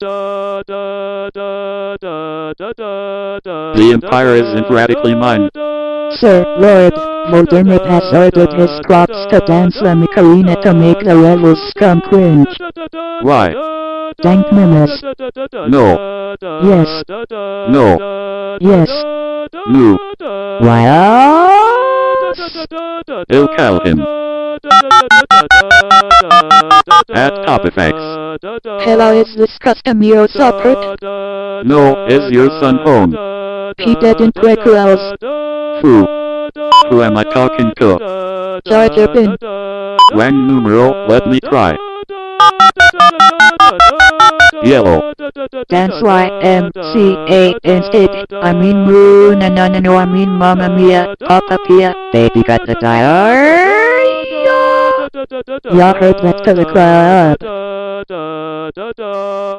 The empire isn't radically mine. Sir, Lord, Voldemort has ordered his crops to dance La Macarena to make the rebels scum cringe. Why? Dank menace. No. Yes. No. Yes. No. Why? Ill him. At top effects. Hello, is this Castamiro support? No, is your son home? He didn't requels. Who? Who am I talking to? Jar Jar Bin. Wang numero, let me try. Yellow. That's why M C A instead. I mean moon no no no no I mean Mamma Mia, Papa Pia, baby got the diarrhea. Y'all heard that to the crowd da da da.